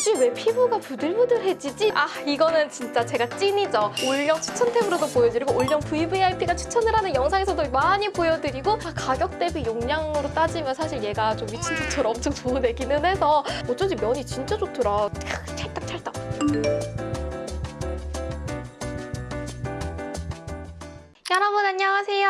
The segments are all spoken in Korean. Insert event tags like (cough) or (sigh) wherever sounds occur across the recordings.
뭐지 왜 피부가 부들부들해지지? 아 이거는 진짜 제가 찐이죠. 올영 추천템으로도 보여드리고 올영 VVIP가 추천을 하는 영상에서도 많이 보여드리고 아, 가격 대비 용량으로 따지면 사실 얘가 좀 미친 듯처럼 엄청 좋은 애기는 해서 어쩐지 면이 진짜 좋더라. 찰떡찰떡. 여러분 안녕하세요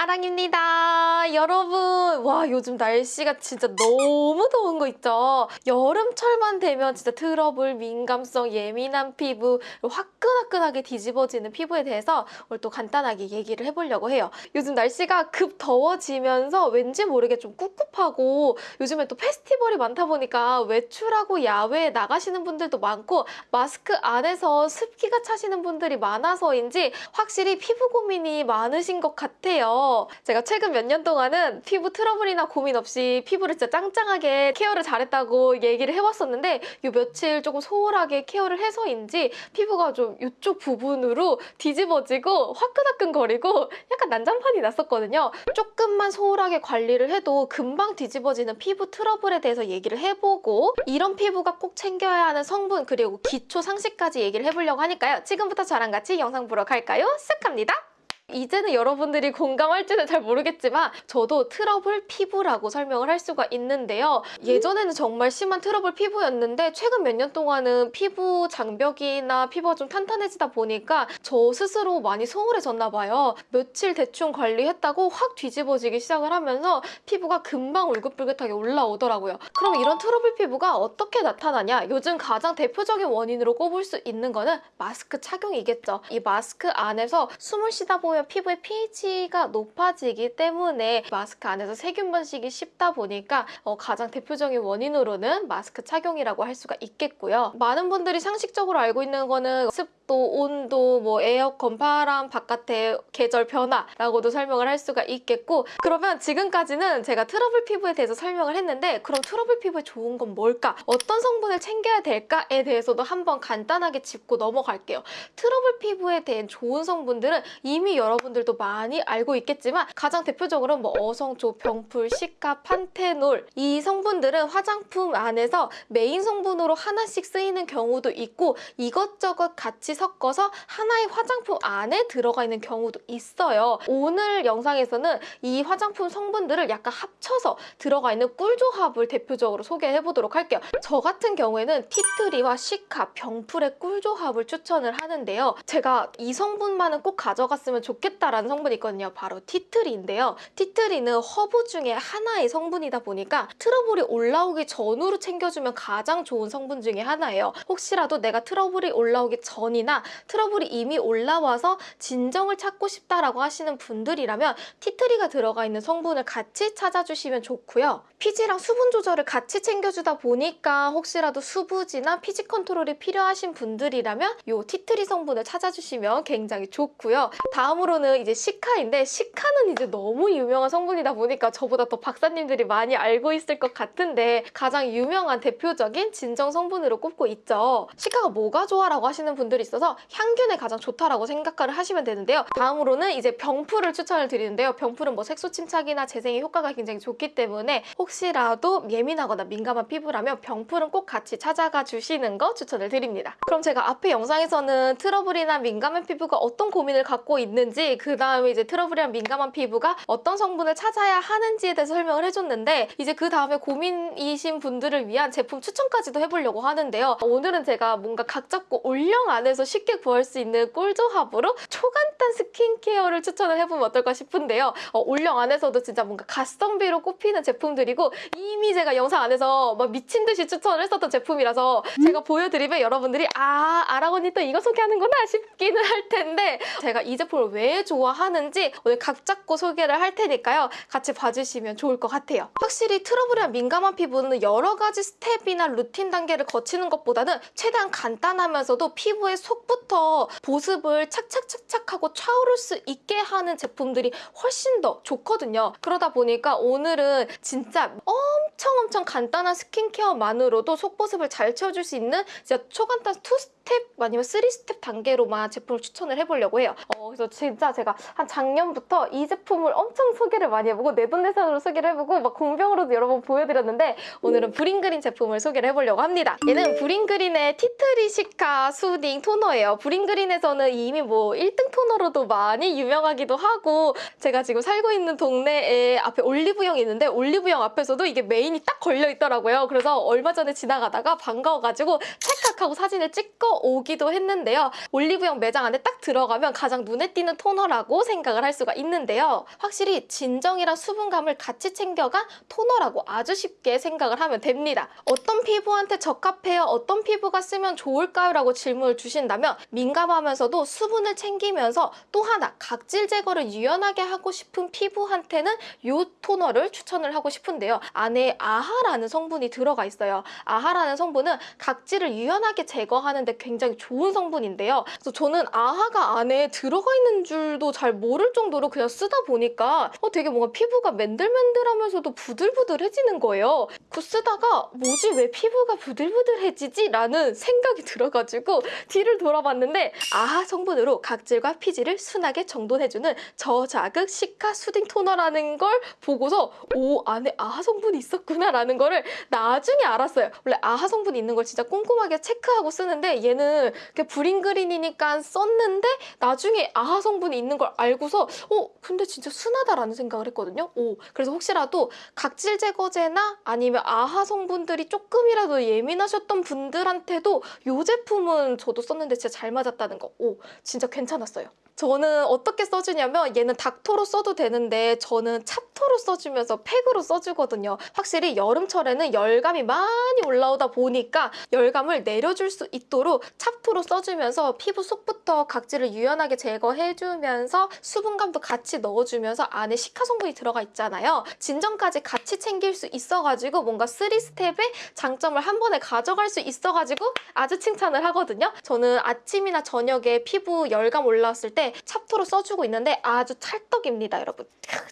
아랑입니다. 여러분 와 요즘 날씨가 진짜 너무 더운 거 있죠? 여름철만 되면 진짜 트러블 민감성 예민한 피부 화끈화끈하게 뒤집어지는 피부에 대해서 오늘 또 간단하게 얘기를 해보려고 해요. 요즘 날씨가 급 더워지면서 왠지 모르게 좀 꿉꿉하고 요즘에 또 페스티벌이 많다 보니까 외출하고 야외에 나가시는 분들도 많고 마스크 안에서 습기가 차시는 분들이 많아서인지 확실히 피부 고민이 많으신 것 같아요. 제가 최근 몇 년 동안은 피부 트러블이나 고민 없이 피부를 진짜 짱짱하게 케어를 잘했다고 얘기를 해왔었는데 요 며칠 조금 소홀하게 케어를 해서인지 피부가 좀 이쪽 부분으로 뒤집어지고 화끈화끈거리고 약간 난장판이 났었거든요. 조금만 소홀하게 관리를 해도 금방 뒤집어지는 피부 트러블에 대해서 얘기를 해보고 이런 피부가 꼭 챙겨야 하는 성분 그리고 기초 상식까지 얘기를 해보려고 하니까요. 지금부터 저랑 같이 영상 보러 갈까요? 쓱 합니다. 이제는 여러분들이 공감할지는 잘 모르겠지만 저도 트러블 피부라고 설명을 할 수가 있는데요. 예전에는 정말 심한 트러블 피부였는데 최근 몇 년 동안은 피부 장벽이나 피부가 좀 탄탄해지다 보니까 저 스스로 많이 소홀해졌나 봐요. 며칠 대충 관리했다고 확 뒤집어지기 시작을 하면서 피부가 금방 울긋불긋하게 올라오더라고요. 그럼 이런 트러블 피부가 어떻게 나타나냐? 요즘 가장 대표적인 원인으로 꼽을 수 있는 거는 마스크 착용이겠죠. 이 마스크 안에서 숨을 쉬다 보면 피부의 pH가 높아지기 때문에 마스크 안에서 세균 번식이 쉽다 보니까 어, 가장 대표적인 원인으로는 마스크 착용이라고 할 수가 있겠고요. 많은 분들이 상식적으로 알고 있는 거는 습도, 온도, 뭐 에어컨, 바람, 바깥의 계절 변화라고도 설명을 할 수가 있겠고 그러면 지금까지는 제가 트러블 피부에 대해서 설명을 했는데 그럼 트러블 피부에 좋은 건 뭘까? 어떤 성분을 챙겨야 될까에 대해서도 한번 간단하게 짚고 넘어갈게요. 트러블 피부에 대한 좋은 성분들은 이미 여러분들도 많이 알고 있겠지만 가장 대표적으로 뭐 어성초, 병풀, cica, panthenol 이 성분들은 화장품 안에서 메인 성분으로 하나씩 쓰이는 경우도 있고 이것저것 같이 섞어서 하나의 화장품 안에 들어가 있는 경우도 있어요. 오늘 영상에서는 이 화장품 성분들을 약간 합쳐서 들어가 있는 꿀조합을 대표적으로 소개해 보도록 할게요. 저 같은 경우에는 tea tree와 cica, 병풀의 꿀조합을 추천을 하는데요. 제가 이 성분만은 꼭 가져갔으면 좋겠다라는 성분이 있거든요. 바로 tea tree인데요. tea tree는 허브 중에 하나의 성분이다 보니까 트러블이 올라오기 전으로 챙겨주면 가장 좋은 성분 중에 하나예요. 혹시라도 내가 트러블이 올라오기 전이나 트러블이 이미 올라와서 진정을 찾고 싶다라고 하시는 분들이라면 티트리가 들어가 있는 성분을 같이 찾아주시면 좋고요. 피지랑 수분 조절을 같이 챙겨주다 보니까 혹시라도 수부지나 피지 컨트롤이 필요하신 분들이라면 이 티트리 성분을 찾아주시면 굉장히 좋고요. 다음으로는 이제 시카인데 시카는 이제 너무 유명한 성분이다 보니까 저보다 더 박사님들이 많이 알고 있을 것 같은데 가장 유명한 대표적인 진정 성분으로 꼽고 있죠. 시카가 뭐가 좋아라고 하시는 분들이 있어서 향균에 가장 좋다라고 생각을 하시면 되는데요. 다음으로는 이제 병풀을 추천을 드리는데요. 병풀은 뭐 색소 침착이나 재생에 효과가 굉장히 좋기 때문에 혹시라도 예민하거나 민감한 피부라면 병풀은 꼭 같이 찾아가 주시는 거 추천을 드립니다. 그럼 제가 앞에 영상에서는 트러블이나 민감한 피부가 어떤 고민을 갖고 있는지 그 다음에 이제 트러블이랑 민감한 피부가 어떤 성분을 찾아야 하는지에 대해서 설명을 해줬는데 이제 그 다음에 고민이신 분들을 위한 제품 추천까지도 해보려고 하는데요. 오늘은 제가 뭔가 각 잡고 올영 안에서 쉽게 구할 수 있는 꿀조합으로 초간단 스킨케어를 추천을 해보면 어떨까 싶은데요. 어, 올영 안에서도 진짜 뭔가 가성비로 꼽히는 제품들이고 이미 제가 영상 안에서 막 미친 듯이 추천을 했었던 제품이라서 제가 보여드리면 여러분들이 아 아랑 언니 또 이거 소개하는구나 싶기는 할 텐데 제가 이 제품을 왜 좋아하는지 오늘 각 잡고 소개를 할 테니까요. 같이 봐주시면 좋을 것 같아요. 확실히 트러블이나 민감한 피부는 여러 가지 스텝이나 루틴 단계를 거치는 것보다는 최대한 간단하면서도 피부에 속 속부터 보습을 착착착착 하고 차오를 수 있게 하는 제품들이 훨씬 더 좋거든요. 그러다 보니까 오늘은 진짜 엄청 엄청 간단한 스킨케어만으로도 속보습을 잘 채워줄 수 있는 진짜 초간단 two step 아니면 three step 단계로만 제품을 추천을 해보려고 해요. 어, 그래서 진짜 제가 한 작년부터 이 제품을 엄청 소개를 많이 해보고 내돈내산으로 소개를 해보고 막 공병으로도 여러 번 보여드렸는데 오늘은 브링그린 제품을 소개를 해보려고 합니다. 얘는 브링그린의 tea tree cica soothing 토너 예요. 브링그린에서는 이미 뭐 1등 토너로도 많이 유명하기도 하고 제가 지금 살고 있는 동네에 앞에 올리브영이 있는데 올리브영 앞에서도 이게 메인이 딱 걸려 있더라고요. 그래서 얼마 전에 지나가다가 반가워가지고 찰칵 하고 사진을 찍고 오기도 했는데요. 올리브영 매장 안에 딱 들어가면 가장 눈에 띄는 토너라고 생각을 할 수가 있는데요. 확실히 진정이랑 수분감을 같이 챙겨간 토너라고 아주 쉽게 생각을 하면 됩니다. 어떤 피부한테 적합해요? 어떤 피부가 쓰면 좋을까요? 라고 질문을 주신 다면 민감하면서도 수분을 챙기면서 또 하나 각질 제거를 유연하게 하고 싶은 피부한테는 이 토너를 추천을 하고 싶은데요. 안에 아하라는 성분이 들어가 있어요. 아하라는 성분은 각질을 유연하게 제거하는데 굉장히 좋은 성분인데요. 그래서 저는 아하가 안에 들어가 있는 줄도 잘 모를 정도로 그냥 쓰다 보니까 어, 되게 뭔가 피부가 맨들맨들하면서도 부들부들해지는 거예요. 그 쓰다가 뭐지 왜 피부가 부들부들해지지? 라는 생각이 들어가지고 뒤를 돌아봤는데 아하 성분으로 각질과 피지를 순하게 정돈해주는 저자극 시카 수딩 토너라는 걸 보고서 오 안에 아하 성분이 있었구나 라는 거를 나중에 알았어요. 원래 아하 성분이 있는 걸 진짜 꼼꼼하게 체크하고 쓰는데 얘는 그냥 브링그린이니까 썼는데 나중에 아하 성분이 있는 걸 알고서 어 근데 진짜 순하다라는 생각을 했거든요. 오 그래서 혹시라도 각질 제거제나 아니면 아하 성분들이 조금이라도 예민하셨던 분들한테도 이 제품은 저도 썼는데 진짜 잘 맞았다는 거. 오 진짜 괜찮았어요. 저는 어떻게 써주냐면 얘는 닥토로 써도 되는데 저는 찹토로 써주면서 팩으로 써주거든요. 확실히 여름철에는 열감이 많이 올라오다 보니까 열감을 내려줄 수 있도록 찹토로 써주면서 피부 속부터 각질을 유연하게 제거해주면서 수분감도 같이 넣어주면서 안에 시카 성분이 들어가 있잖아요. 진정까지 같이 챙길 수 있어가지고 뭔가 3스텝의 장점을 한 번에 가져갈 수 있어가지고 아주 칭찬을 하거든요. 저는 아침이나 저녁에 피부 열감 올라왔을 때 찹토로 써주고 있는데 아주 찰떡입니다, 여러분.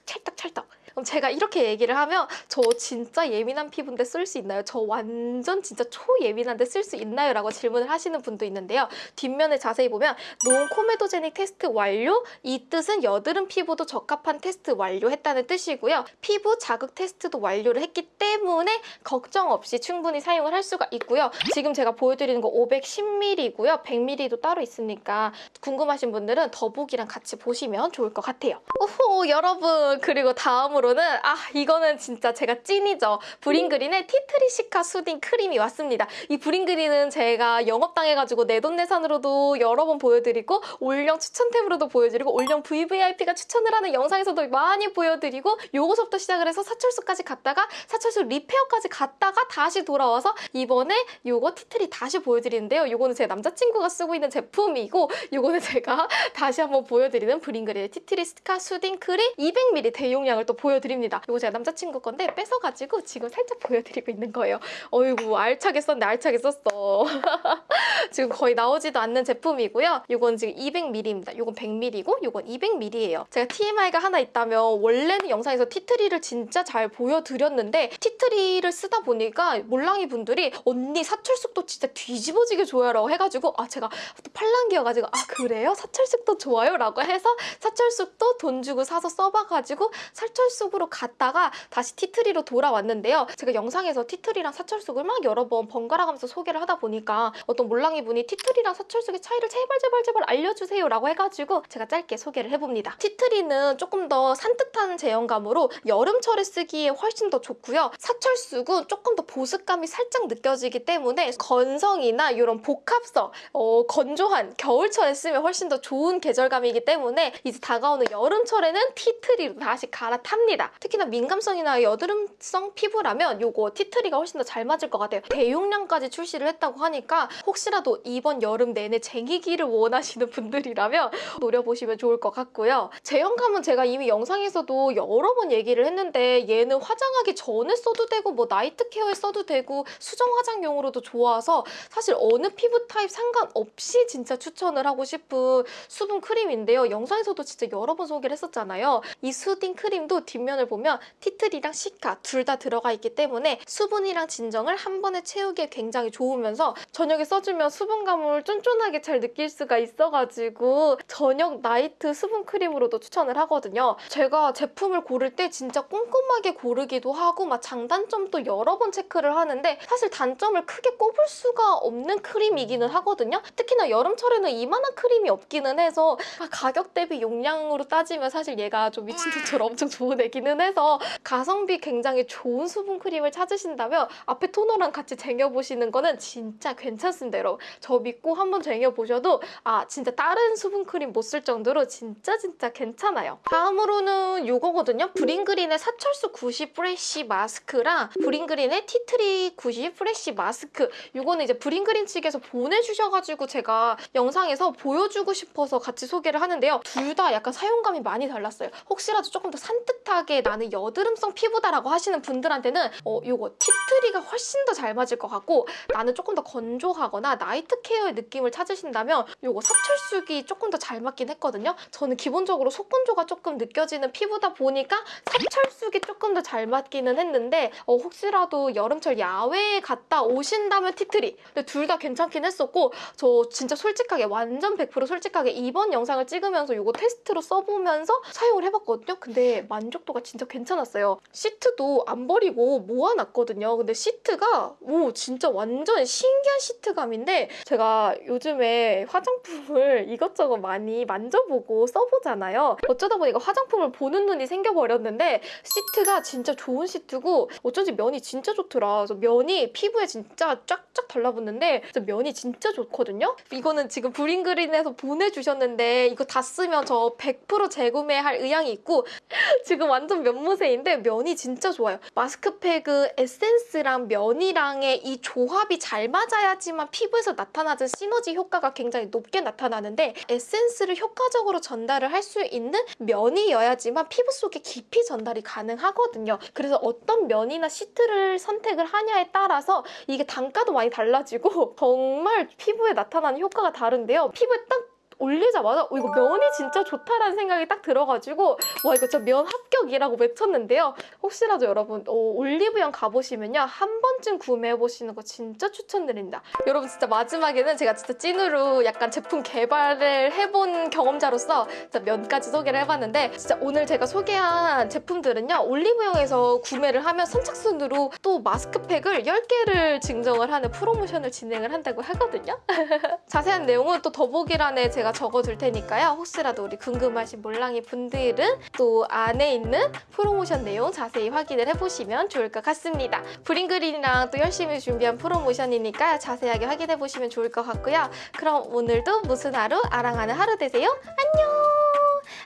찰떡찰떡. 그럼 제가 이렇게 얘기를 하면 저 진짜 예민한 피부인데 쓸 수 있나요? 저 완전 진짜 초예민한데 쓸 수 있나요? 라고 질문을 하시는 분도 있는데요. 뒷면에 자세히 보면 논 코메도제닉 테스트 완료 이 뜻은 여드름 피부도 적합한 테스트 완료했다는 뜻이고요. 피부 자극 테스트도 완료를 했기 때문에 걱정 없이 충분히 사용을 할 수가 있고요. 지금 제가 보여드리는 거 510ml고요. 100ml도 따로 있으니까 궁금하신 분들은 더보기랑 같이 보시면 좋을 것 같아요. 오호 여러분 그리고 다음으로 는 아 이거는 진짜 제가 찐이죠. 브링그린의 티트리시카 수딩 크림이 왔습니다. 이 브링그린은 제가 영업당해가지고 내돈내산으로도 여러 번 보여드리고 올영 추천템으로도 보여드리고 올영 VVIP가 추천을 하는 영상에서도 많이 보여드리고 요거서부터 시작을 해서 사철수까지 갔다가 사철수 리페어까지 갔다가 다시 돌아와서 이번에 요거 티트리 다시 보여드리는데요. 요거는 제 남자친구가 쓰고 있는 제품이고 요거는 제가 (laughs) 다시 한번 보여드리는 브링그린의 티트리스카 수딩 크림 200ml 대용량을 또 보여드 립니다. 이거 제가 남자친구 건데 뺏어가지고 지금 살짝 보여드리고 있는 거예요. 어이구 알차게 썼네 알차게 썼어. (laughs) 지금 거의 나오지도 않는 제품이고요. 이건 지금 200ml입니다. 이건 100ml고 이건 200ml예요. 제가 TMI가 하나 있다면 원래는 영상에서 티트리를 진짜 잘 보여드렸는데 티트리를 쓰다 보니까 몰랑이 분들이 언니 사철숙도 진짜 뒤집어지게 좋아요 라고 해가지고 아 제가 또 팔랑귀여가지고 아 그래요? 사철숙도 좋아요? 라고 해서 사철숙도 돈 주고 사서 써봐가지고 사철숙 으로 갔다가 다시 티트리로 돌아왔는데요. 제가 영상에서 티트리랑 사철숙을 막 여러 번 번갈아 가면서 소개를 하다 보니까 어떤 몰랑이 분이 티트리랑 사철숙의 차이를 제발 제발 제발 알려주세요 라고 해가지고 제가 짧게 소개를 해봅니다. 티트리는 조금 더 산뜻한 제형감으로 여름철에 쓰기에 훨씬 더 좋고요. 사철숙은 조금 더 보습감이 살짝 느껴지기 때문에 건성이나 이런 복합성, 어, 건조한 겨울철에 쓰면 훨씬 더 좋은 계절감이기 때문에 이제 다가오는 여름철에는 티트리로 다시 갈아탑니다. 특히나 민감성이나 여드름성 피부라면 이거 티트리가 훨씬 더 잘 맞을 것 같아요. 대용량까지 출시를 했다고 하니까 혹시라도 이번 여름 내내 쟁이기를 원하시는 분들이라면 (laughs) 노려보시면 좋을 것 같고요. 제형감은 제가 이미 영상에서도 여러 번 얘기를 했는데 얘는 화장하기 전에 써도 되고 뭐 night care에 써도 되고 수정 화장용으로도 좋아서 사실 어느 피부 타입 상관없이 진짜 추천을 하고 싶은 수분 크림인데요. 영상에서도 진짜 여러 번 소개를 했었잖아요. 이 soothing 크림도 뒷면을 보면 tea tree랑 cica 둘 다 들어가 있기 때문에 수분이랑 진정을 한 번에 채우기에 굉장히 좋으면서 저녁에 써주면 수분감을 쫀쫀하게 잘 느낄 수가 있어가지고 저녁 night 수분 크림으로도 추천을 하거든요. 제가 제품을 고를 때 진짜 꼼꼼하게 고르기도 하고 막 장단점도 여러 번 체크를 하는데 사실 단점을 크게 꼽을 수가 없는 크림이기는 하거든요. 특히나 여름철에는 이만한 크림이 없기는 해서 아, 가격 대비 용량으로 따지면 사실 얘가 좀 미친 듯처럼 엄청 좋은 애 기는 해서 가성비 굉장히 좋은 수분 크림을 찾으신다면 앞에 토너랑 같이 쟁여보시는 거는 진짜 괜찮습니다, 여러분. 저 믿고 한번 쟁여보셔도 아 진짜 다른 수분 크림 못 쓸 정도로 진짜 진짜 괜찮아요. 다음으로는 이거거든요. 브링그린의 사철쑥 90 fresh 마스크랑 브링그린의 tea tree 90 fresh 마스크 이거는 이제 브링그린 측에서 보내주셔가지고 제가 영상에서 보여주고 싶어서 같이 소개를 하는데요. 둘 다 약간 사용감이 많이 달랐어요. 혹시라도 조금 더 산뜻 하게 나는 여드름성 피부다라고 하시는 분들한테는 어 이거 tea tree가 훨씬 더 잘 맞을 것 같고 나는 조금 더 건조하거나 night care의 느낌을 찾으신다면 이거 사철쑥이 조금 더 잘 맞긴 했거든요. 저는 기본적으로 속건조가 조금 느껴지는 피부다 보니까 사철쑥이 조금 더 잘 맞기는 했는데 어, 혹시라도 여름철 야외에 갔다 오신다면 tea tree 근데 둘 다 괜찮긴 했었고 저 진짜 솔직하게 완전 100% 솔직하게 이번 영상을 찍으면서 이거 테스트로 써보면서 사용을 해봤거든요. 근데 만족 도가 진짜 괜찮았어요. 시트도 안 버리고 모아놨거든요. 근데 시트가 오 진짜 완전 신기한 시트감인데 제가 요즘에 화장품을 (laughs) 이것저것 많이 만져보고 써보잖아요. 어쩌다 보니까 화장품을 보는 눈이 생겨버렸는데 시트가 진짜 좋은 시트고 어쩐지 면이 진짜 좋더라. 그래서 면이 피부에 진짜 쫙쫙 달라붙는데 면이 진짜 좋거든요. 이거는 지금 브링그린에서 보내주셨는데 이거 다 쓰면 저 100% 재구매할 의향이 있고 (laughs) 지금 완전 면무새인데 면이 진짜 좋아요. 마스크팩은 에센스랑 면이랑의 이 조합이 잘 맞아야지만 피부에서 나타나는 시너지 효과가 굉장히 높게 나타나는데 에센스를 효과적으로 전달을 할 수 있는 면이어야지만 피부 속에 깊이 전달이 가능하거든요. 그래서 어떤 면이나 시트를 선택을 하냐에 따라서 이게 단가도 많이 달라지고 (laughs) 정말 피부에 나타나는 효과가 다른데요. 피부에 딱 올리자마자 어, 이거 면이 진짜 좋다라는 생각이 딱 들어가지고 와 이거 진짜 면 합격이라고 외쳤는데요. 혹시라도 여러분 어, 올리브영 가보시면요 한 번쯤 구매해보시는 거 진짜 추천드립니다. 여러분 진짜 마지막에는 제가 진짜 찐으로 약간 제품 개발을 해본 경험자로서 진짜 면까지 소개를 해봤는데 진짜 오늘 제가 소개한 제품들은요 올리브영에서 구매를 하면 선착순으로 또 마스크팩을 10개를 증정을 하는 프로모션을 진행을 한다고 하거든요. (laughs) 자세한 내용은 또 더보기란에 제가 적어둘 테니까요. 혹시라도 우리 궁금하신 몰랑이 분들은 또 안에 있는 프로모션 내용 자세히 확인을 해보시면 좋을 것 같습니다. 브링그린이랑 또 열심히 준비한 프로모션이니까 자세하게 확인해보시면 좋을 것 같고요. 그럼 오늘도 무슨 하루 아랑하는 하루 되세요. 안녕!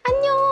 안녕!